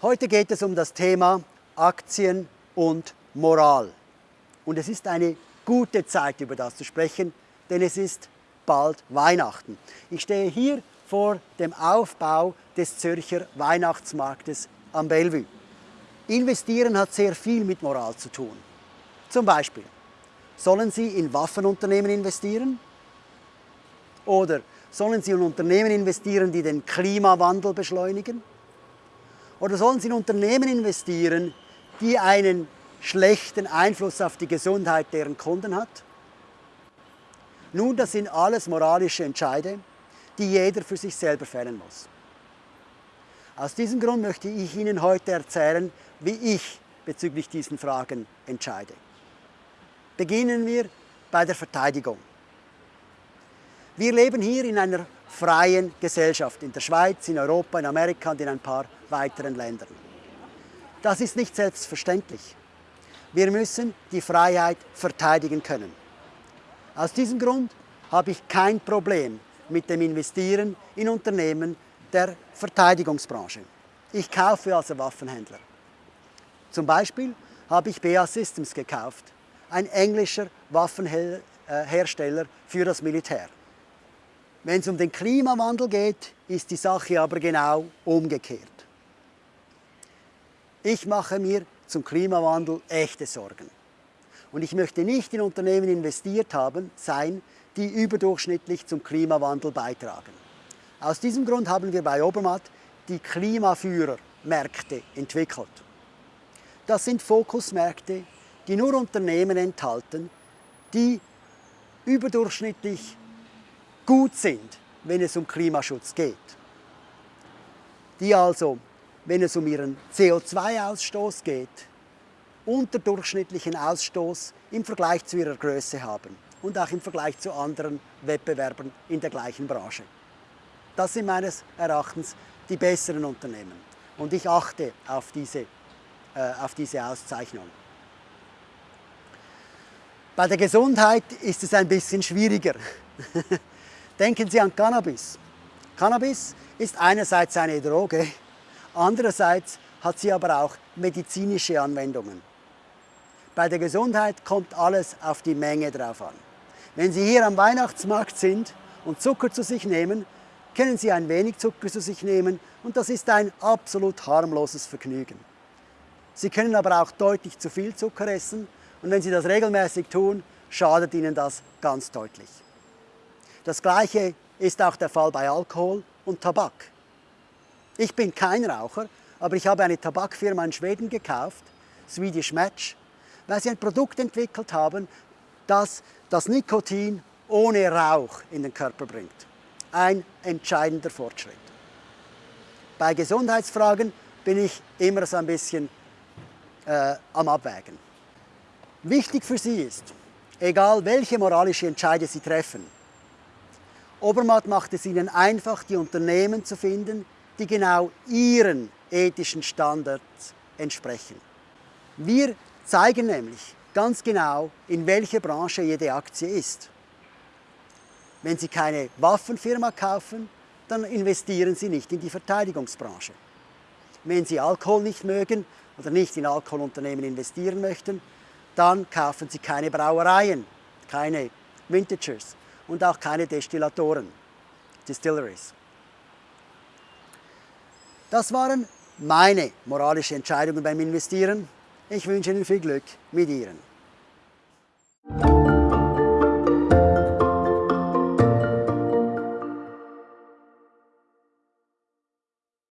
Heute geht es um das Thema Aktien und Moral. Und es ist eine gute Zeit, über das zu sprechen, denn es ist bald Weihnachten. Ich stehe hier vor dem Aufbau des Zürcher Weihnachtsmarktes am Bellevue. Investieren hat sehr viel mit Moral zu tun. Zum Beispiel, sollen Sie in Waffenunternehmen investieren? Oder sollen Sie in Unternehmen investieren, die den Klimawandel beschleunigen? Oder sollen Sie in Unternehmen investieren, die einen schlechten Einfluss auf die Gesundheit deren Kunden hat? Nun, das sind alles moralische Entscheide, die jeder für sich selber fällen muss. Aus diesem Grund möchte ich Ihnen heute erzählen, wie ich bezüglich diesen Fragen entscheide. Beginnen wir bei der Verteidigung. Wir leben hier in einer freien Gesellschaft in der Schweiz, in Europa, in Amerika und in ein paar weiteren Ländern. Das ist nicht selbstverständlich. Wir müssen die Freiheit verteidigen können. Aus diesem Grund habe ich kein Problem mit dem Investieren in Unternehmen der Verteidigungsbranche. Ich kaufe also Waffenhändler. Zum Beispiel habe ich BA Systems gekauft, ein englischer Waffenhersteller für das Militär. Wenn es um den Klimawandel geht, ist die Sache aber genau umgekehrt. Ich mache mir zum Klimawandel echte Sorgen. Und ich möchte nicht in Unternehmen investiert haben, sein, die überdurchschnittlich zum Klimawandel beitragen. Aus diesem Grund haben wir bei Obermatt die Klimaführermärkte entwickelt. Das sind Fokusmärkte, die nur Unternehmen enthalten, die überdurchschnittlich gut sind, wenn es um Klimaschutz geht. Die also, wenn es um ihren CO2-Ausstoß geht, unterdurchschnittlichen Ausstoß im Vergleich zu ihrer Größe haben und auch im Vergleich zu anderen Wettbewerbern in der gleichen Branche. Das sind meines Erachtens die besseren Unternehmen und ich achte auf diese, äh, auf diese Auszeichnung. Bei der Gesundheit ist es ein bisschen schwieriger. Denken Sie an Cannabis. Cannabis ist einerseits eine Droge, andererseits hat sie aber auch medizinische Anwendungen. Bei der Gesundheit kommt alles auf die Menge drauf an. Wenn Sie hier am Weihnachtsmarkt sind und Zucker zu sich nehmen, können Sie ein wenig Zucker zu sich nehmen und das ist ein absolut harmloses Vergnügen. Sie können aber auch deutlich zu viel Zucker essen und wenn Sie das regelmäßig tun, schadet Ihnen das ganz deutlich. Das Gleiche ist auch der Fall bei Alkohol und Tabak. Ich bin kein Raucher, aber ich habe eine Tabakfirma in Schweden gekauft, Swedish Match, weil sie ein Produkt entwickelt haben, das das Nikotin ohne Rauch in den Körper bringt. Ein entscheidender Fortschritt. Bei Gesundheitsfragen bin ich immer so ein bisschen äh, am Abwägen. Wichtig für Sie ist, egal welche moralische Entscheide Sie treffen, Obermatt macht es ihnen einfach, die Unternehmen zu finden, die genau ihren ethischen Standards entsprechen. Wir zeigen nämlich ganz genau, in welcher Branche jede Aktie ist. Wenn Sie keine Waffenfirma kaufen, dann investieren Sie nicht in die Verteidigungsbranche. Wenn Sie Alkohol nicht mögen oder nicht in Alkoholunternehmen investieren möchten, dann kaufen Sie keine Brauereien, keine Vintagers und auch keine Destillatoren, Distilleries. Das waren meine moralischen Entscheidungen beim Investieren. Ich wünsche Ihnen viel Glück mit Ihren.